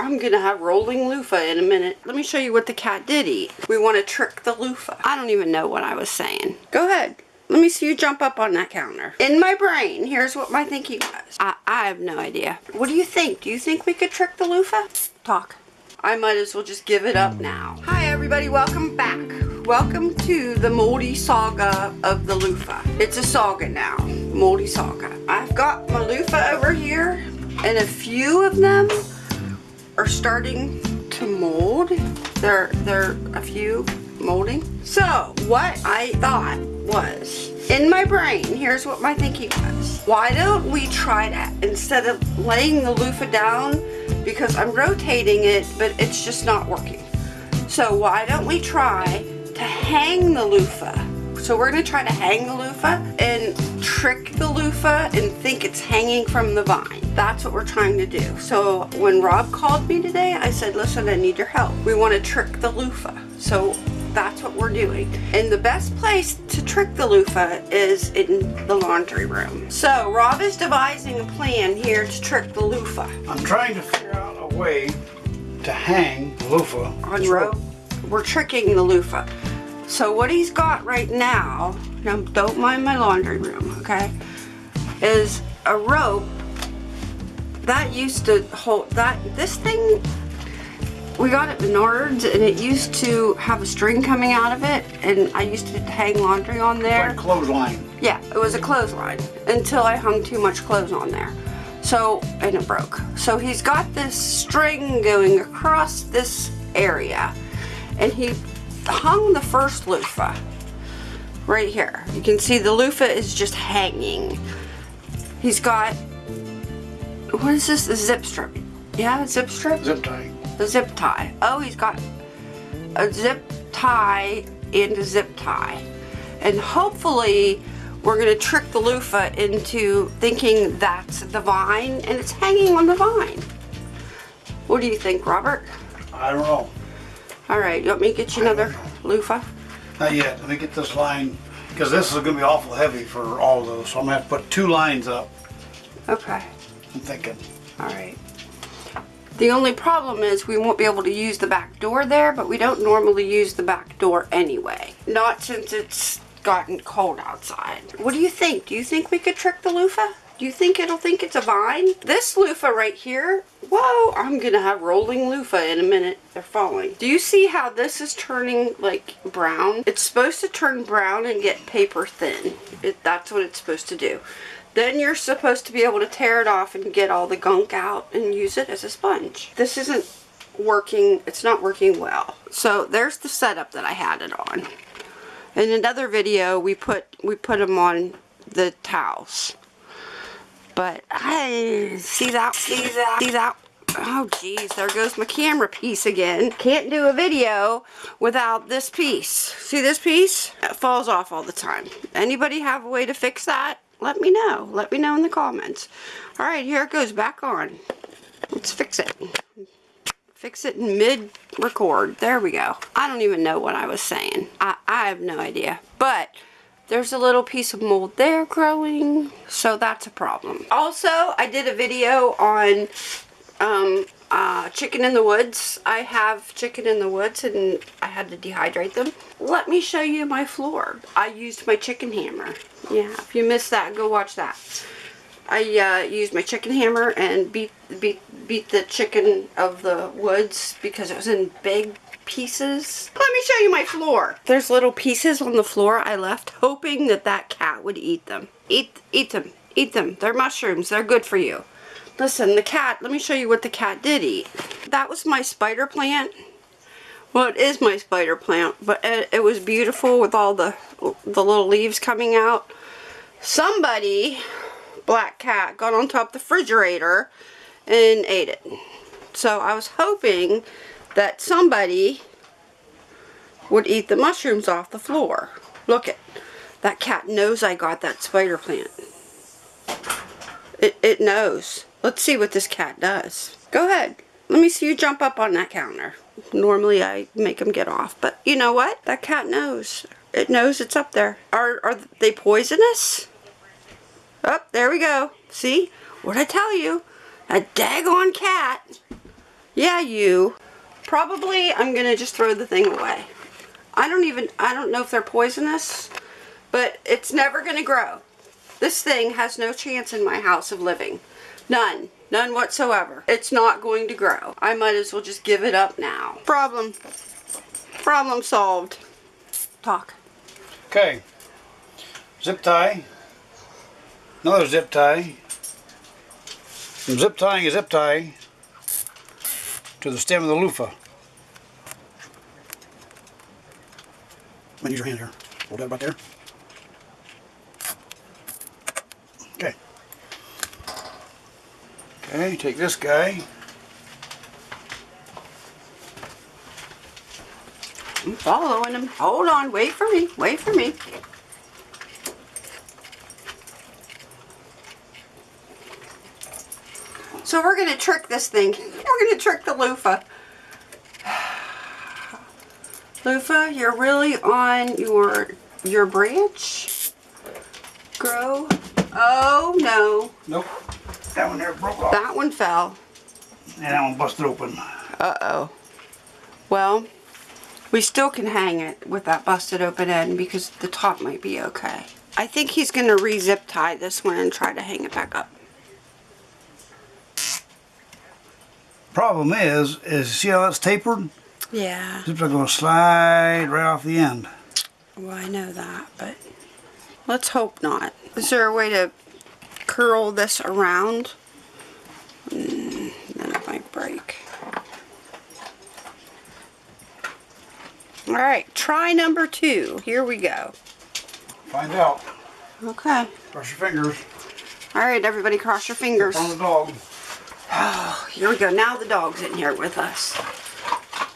I'm gonna have rolling loofah in a minute. Let me show you what the cat did eat. We want to trick the loofah. I don't even know what I was saying. Go ahead. Let me see you jump up on that counter. In my brain, here's what my thinking was. I, I have no idea. What do you think? Do you think we could trick the loofah? Talk. I might as well just give it up now. Hi everybody, welcome back. Welcome to the moldy saga of the loofah. It's a saga now, moldy saga. I've got my loofah over here and a few of them are starting to mold. There, there a few molding. So what I thought was, in my brain, here's what my thinking was. Why don't we try that instead of laying the loofah down because I'm rotating it, but it's just not working. So why don't we try to hang the loofah? So we're gonna try to hang the loofah and trick the loofah and think it's hanging from the vine. That's what we're trying to do. So when Rob called me today, I said, listen, I need your help. We wanna trick the loofah. So that's what we're doing. And the best place to trick the loofah is in the laundry room. So Rob is devising a plan here to trick the loofah. I'm trying to figure out a way to hang the loofah. On rope. We're tricking the loofah. So what he's got right now, now don't mind my laundry room, okay, is a rope that used to hold, that, this thing we got it at Menards and it used to have a string coming out of it and I used to hang laundry on there. Like clothesline. Yeah, it was a clothesline until I hung too much clothes on there. So, and it broke. So he's got this string going across this area and he hung the first loofah right here. You can see the loofah is just hanging. He's got, what is this, a zip strip? Yeah, zip strip? Zip tie the zip tie. Oh, he's got a zip tie and a zip tie. And hopefully we're going to trick the loofah into thinking that's the vine and it's hanging on the vine. What do you think, Robert? I don't know. All right, you want me to get you another loofah? Not yet. Let me get this line, because this is going to be awful heavy for all of those. So I'm going to have to put two lines up. Okay. I'm thinking. All right. The only problem is we won't be able to use the back door there, but we don't normally use the back door anyway. Not since it's gotten cold outside. What do you think? Do you think we could trick the loofah? Do you think it'll think it's a vine? This loofah right here, whoa, I'm gonna have rolling loofah in a minute. They're falling. Do you see how this is turning like brown? It's supposed to turn brown and get paper thin. It, that's what it's supposed to do. Then you're supposed to be able to tear it off and get all the gunk out and use it as a sponge. This isn't working, it's not working well. So there's the setup that I had it on. In another video, we put we put them on the towels. But I see that, see that, see that. Oh geez, there goes my camera piece again. Can't do a video without this piece. See this piece? It falls off all the time. Anybody have a way to fix that? let me know. Let me know in the comments. Alright, here it goes back on. Let's fix it. Fix it in mid-record. There we go. I don't even know what I was saying. I, I have no idea. But there's a little piece of mold there growing. So that's a problem. Also, I did a video on um, uh, chicken in the woods. I have chicken in the woods and I had to dehydrate them. Let me show you my floor. I used my chicken hammer. Yeah, if you missed that, go watch that. I uh, used my chicken hammer and beat, beat, beat the chicken of the woods because it was in big pieces. Let me show you my floor. There's little pieces on the floor I left hoping that that cat would eat them. Eat, eat them. Eat them. They're mushrooms. They're good for you. Listen, the cat, let me show you what the cat did eat. That was my spider plant. Well, it is my spider plant, but it, it was beautiful with all the, the little leaves coming out. Somebody, black cat, got on top of the refrigerator and ate it. So I was hoping that somebody would eat the mushrooms off the floor. Look at that cat knows I got that spider plant. It, it knows. Let's see what this cat does. Go ahead. Let me see you jump up on that counter. Normally I make them get off, but you know what? That cat knows. It knows it's up there. Are, are they poisonous? Up, oh, there we go. See? What'd I tell you? A daggone cat. Yeah, you. Probably I'm gonna just throw the thing away. I don't even, I don't know if they're poisonous, but it's never gonna grow. This thing has no chance in my house of living. None. None whatsoever. It's not going to grow. I might as well just give it up now. Problem. Problem solved. Talk. Okay. Zip tie. Another zip tie. I'm zip tying a zip tie to the stem of the loofah. Use your hand here. Hold that about there. Okay. Okay, take this guy. I'm following him. Hold on. Wait for me. Wait for me. So we're going to trick this thing. We're going to trick the loofah. Loofah, you're really on your your branch. Grow. Oh no. Nope. That one there broke off. That one fell. And that one busted open. Uh-oh. Well, we still can hang it with that busted open end because the top might be okay. I think he's going to re-zip tie this one and try to hang it back up. Problem is, is see how that's tapered? Yeah. Are going to slide right off the end. Well, I know that, but let's hope not. Is there a way to curl this around? Mm, then it might break. All right, try number two. Here we go. Find out. Okay. Cross your fingers. All right, everybody cross your fingers. On the dog. Oh, here we go. Now the dog's in here with us.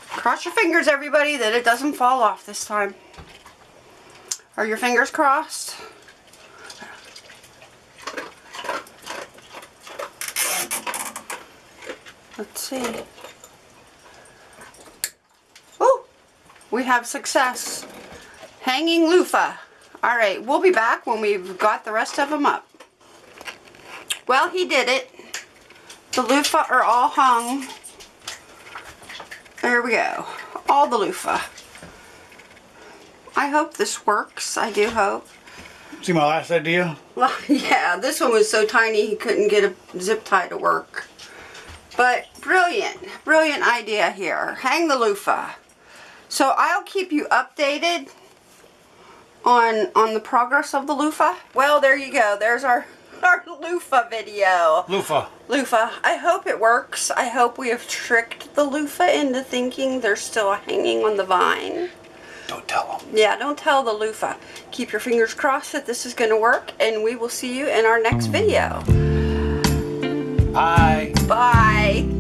Cross your fingers, everybody, that it doesn't fall off this time. Are your fingers crossed? Let's see. Oh, we have success. Hanging loofah. All right, we'll be back when we've got the rest of them up. Well, he did it. The loofah are all hung. There we go. All the loofah. I hope this works. I do hope. See my last idea? Well, yeah, this one was so tiny he couldn't get a zip tie to work. But brilliant, brilliant idea here. Hang the loofah. So I'll keep you updated on on the progress of the loofah. Well, there you go. There's our our loofah video. Loofah. Loofah. I hope it works. I hope we have tricked the loofah into thinking they're still hanging on the vine. Don't tell them. Yeah, don't tell the loofah. Keep your fingers crossed that this is going to work, and we will see you in our next video. Bye bye.